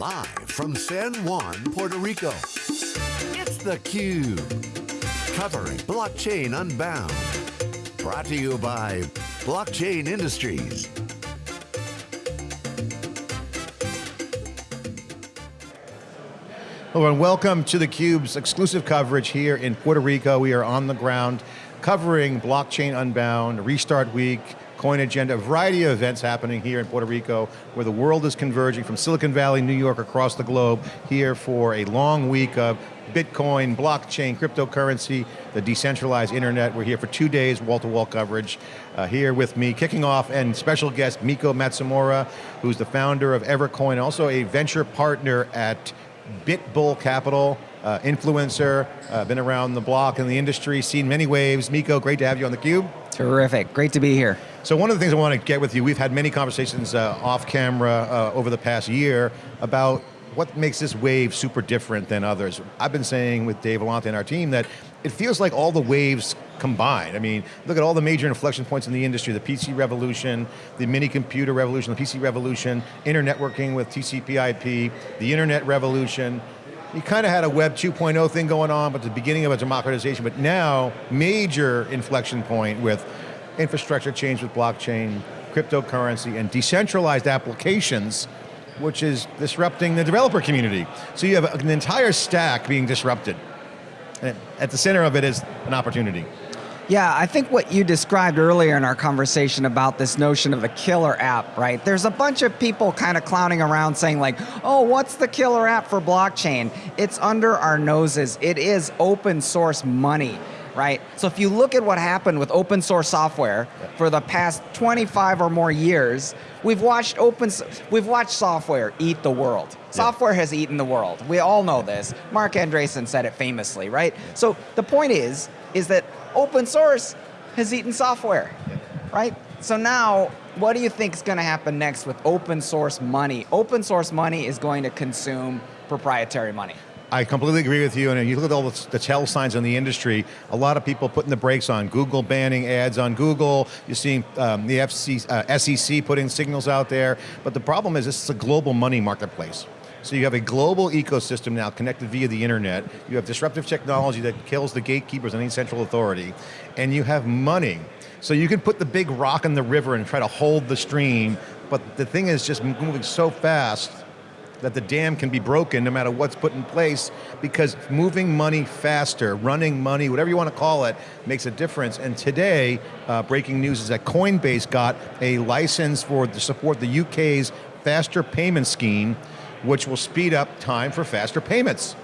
Live from San Juan, Puerto Rico, it's theCUBE. Covering Blockchain Unbound. Brought to you by Blockchain Industries. Hello and welcome to theCUBE's exclusive coverage here in Puerto Rico. We are on the ground covering Blockchain Unbound, Restart Week, Coin Agenda, a variety of events happening here in Puerto Rico where the world is converging from Silicon Valley, New York, across the globe, here for a long week of Bitcoin, blockchain, cryptocurrency, the decentralized internet. We're here for two days, wall-to-wall -wall coverage. Uh, here with me, kicking off, and special guest, Miko Matsumura, who's the founder of Evercoin, also a venture partner at Bitbull Capital, uh, influencer, uh, been around the block in the industry, seen many waves. Miko, great to have you on theCUBE. Terrific, great to be here. So one of the things I want to get with you, we've had many conversations uh, off camera uh, over the past year about what makes this wave super different than others. I've been saying with Dave Vellante and our team that it feels like all the waves combined. I mean, look at all the major inflection points in the industry, the PC revolution, the mini computer revolution, the PC revolution, internet networking with TCP IP, the internet revolution. You kind of had a Web 2.0 thing going on, but the beginning of a democratization, but now, major inflection point with infrastructure change with blockchain, cryptocurrency, and decentralized applications, which is disrupting the developer community. So you have an entire stack being disrupted. And at the center of it is an opportunity. Yeah, I think what you described earlier in our conversation about this notion of the killer app, right? There's a bunch of people kind of clowning around saying like, oh, what's the killer app for blockchain? It's under our noses. It is open source money right? So if you look at what happened with open source software for the past 25 or more years, we've watched open, we've watched software eat the world. Software has eaten the world. We all know this. Marc Andreessen said it famously, right? So the point is, is that open source has eaten software, right? So now, what do you think is going to happen next with open source money? Open source money is going to consume proprietary money. I completely agree with you, and you look at all the, the tell signs in the industry, a lot of people putting the brakes on, Google banning ads on Google, you're seeing um, the FC, uh, SEC putting signals out there, but the problem is this is a global money marketplace. So you have a global ecosystem now connected via the internet, you have disruptive technology that kills the gatekeepers and any central authority, and you have money. So you can put the big rock in the river and try to hold the stream, but the thing is just moving so fast that the dam can be broken no matter what's put in place because moving money faster, running money, whatever you want to call it, makes a difference. And today, uh, breaking news is that Coinbase got a license for to support the UK's faster payment scheme, which will speed up time for faster payments.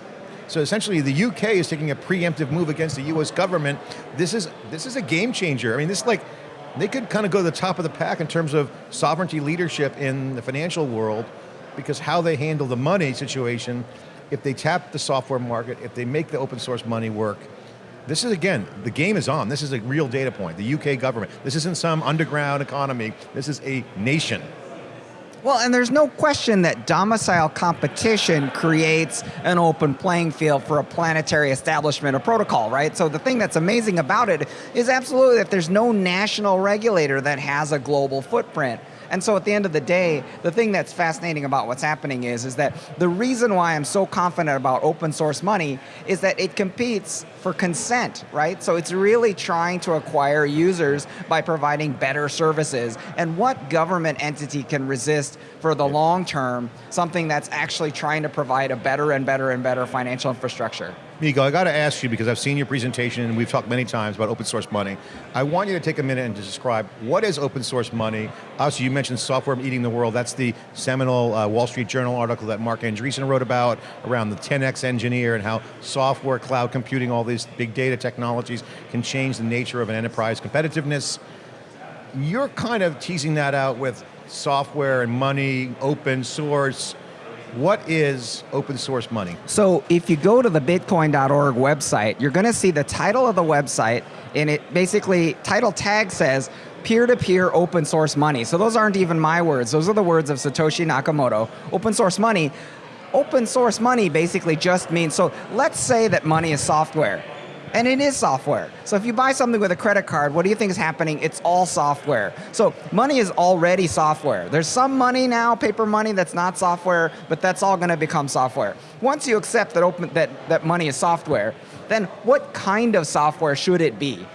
So essentially the UK is taking a preemptive move against the US government. This is, this is a game changer. I mean, this is like, they could kind of go to the top of the pack in terms of sovereignty leadership in the financial world because how they handle the money situation, if they tap the software market, if they make the open source money work, this is, again, the game is on. This is a real data point. The UK government. This isn't some underground economy. This is a nation. Well, and there's no question that domicile competition creates an open playing field for a planetary establishment of protocol, right? So the thing that's amazing about it is absolutely that there's no national regulator that has a global footprint. And so at the end of the day, the thing that's fascinating about what's happening is, is that the reason why I'm so confident about open source money is that it competes for consent, right? So it's really trying to acquire users by providing better services. And what government entity can resist for the long term, something that's actually trying to provide a better and better and better financial infrastructure? Miko, I got to ask you because I've seen your presentation and we've talked many times about open source money. I want you to take a minute and describe what is open source money. Also, you mentioned software eating the world. That's the seminal uh, Wall Street Journal article that Marc Andreessen wrote about around the 10x engineer and how software, cloud computing, all these big data technologies can change the nature of an enterprise competitiveness. You're kind of teasing that out with software and money, open source, what is open source money? So if you go to the bitcoin.org website, you're going to see the title of the website and it basically, title tag says, peer-to-peer -peer open source money. So those aren't even my words, those are the words of Satoshi Nakamoto. Open source money, open source money basically just means, so let's say that money is software And it is software. So if you buy something with a credit card, what do you think is happening? It's all software. So money is already software. There's some money now, paper money, that's not software, but that's all going to become software. Once you accept that, open, that, that money is software, then what kind of software should it be?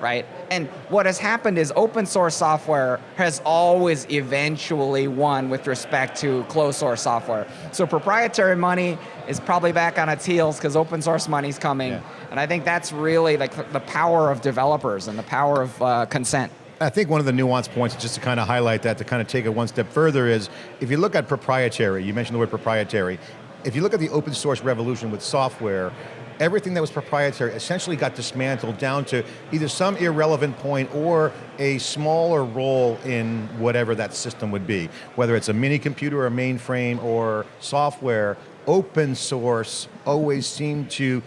Right? And what has happened is open source software has always eventually won with respect to closed source software. So proprietary money is probably back on its heels because open source money's coming. Yeah. And I think that's really like the power of developers and the power of uh, consent. I think one of the nuanced points, just to kind of highlight that, to kind of take it one step further is, if you look at proprietary, you mentioned the word proprietary, if you look at the open source revolution with software, everything that was proprietary essentially got dismantled down to either some irrelevant point or a smaller role in whatever that system would be. Whether it's a mini computer or mainframe or software, open source always seemed to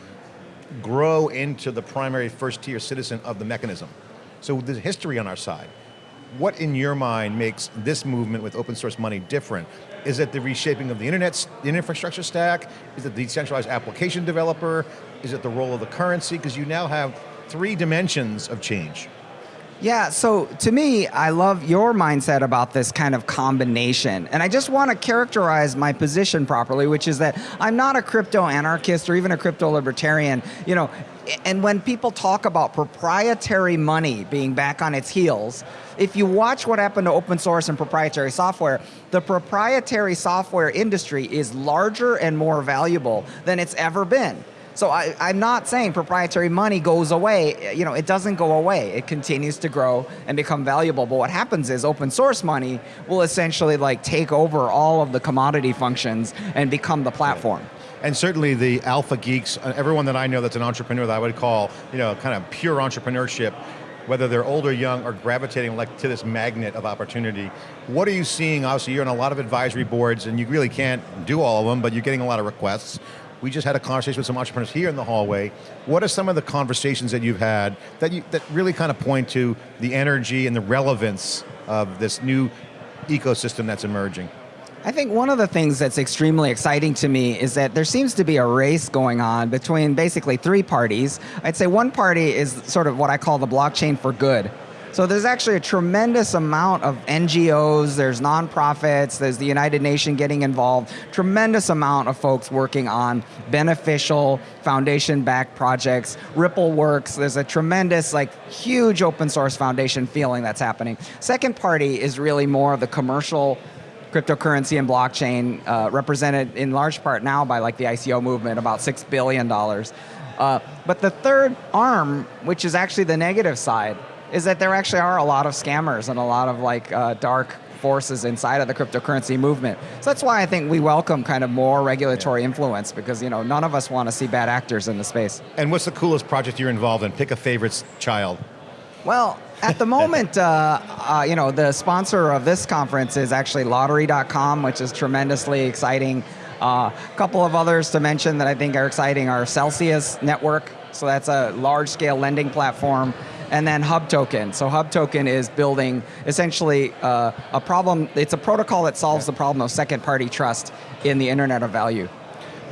grow into the primary first tier citizen of the mechanism. So there's history on our side. What in your mind makes this movement with open source money different? Is it the reshaping of the internet, the infrastructure stack? Is it the decentralized application developer? Is it the role of the currency? Because you now have three dimensions of change. Yeah, so to me, I love your mindset about this kind of combination. And I just want to characterize my position properly, which is that I'm not a crypto anarchist or even a crypto libertarian. You know, and when people talk about proprietary money being back on its heels, if you watch what happened to open source and proprietary software, the proprietary software industry is larger and more valuable than it's ever been. So I, am not saying proprietary money goes away. You know, it doesn't go away. It continues to grow and become valuable. But what happens is open source money will essentially like take over all of the commodity functions and become the platform. And certainly the alpha geeks, uh, everyone that I know that's an entrepreneur that I would call, you know, kind of pure entrepreneurship, whether they're old or young, are gravitating like to this magnet of opportunity. What are you seeing? Obviously, you're on a lot of advisory boards, and you really can't do all of them, but you're getting a lot of requests. We just had a conversation with some entrepreneurs here in the hallway. What are some of the conversations that you've had that you that really kind of point to the energy and the relevance of this new ecosystem that's emerging? I think one of the things that's extremely exciting to me is that there seems to be a race going on between basically three parties. I'd say one party is sort of what I call the blockchain for good. So there's actually a tremendous amount of NGOs, there's nonprofits, there's the United Nations getting involved, tremendous amount of folks working on beneficial foundation-backed projects, Ripple Works, there's a tremendous, like, huge open source foundation feeling that's happening. Second party is really more of the commercial cryptocurrency and blockchain, uh, represented in large part now by like the ICO movement, about $6 billion. Uh, but the third arm, which is actually the negative side, is that there actually are a lot of scammers and a lot of like uh, dark forces inside of the cryptocurrency movement. So that's why I think we welcome kind of more regulatory yeah. influence because you know none of us want to see bad actors in the space. And what's the coolest project you're involved in? Pick a favorite child. Well, at the moment, uh, uh, you know, the sponsor of this conference is actually Lottery.com, which is tremendously exciting. A uh, couple of others to mention that I think are exciting are Celsius Network, so that's a large-scale lending platform, and then Hub Token. So Hub Token is building essentially uh, a problem, it's a protocol that solves the problem of second-party trust in the Internet of Value.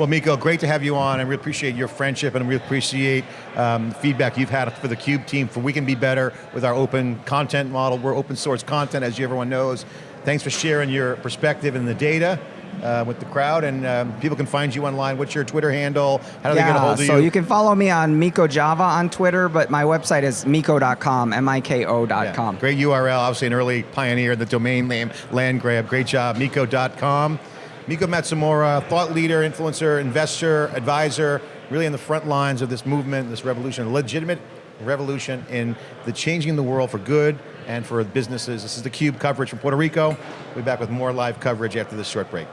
Well, Miko, great to have you on, and we appreciate your friendship, and we really appreciate um, feedback you've had for the Cube team for We Can Be Better with our open content model. We're open source content, as everyone knows. Thanks for sharing your perspective and the data. Uh, with the crowd, and um, people can find you online. What's your Twitter handle? How do yeah, they get a hold of so you? So you can follow me on Miko Java on Twitter, but my website is miko.com, M-I-K-O.com. Yeah, great URL, obviously an early pioneer in the domain name land grab. Great job, miko.com. Miko Matsumura, thought leader, influencer, investor, advisor, really in the front lines of this movement, this revolution, a legitimate revolution in the changing the world for good and for businesses. This is theCUBE coverage from Puerto Rico. We'll be back with more live coverage after this short break.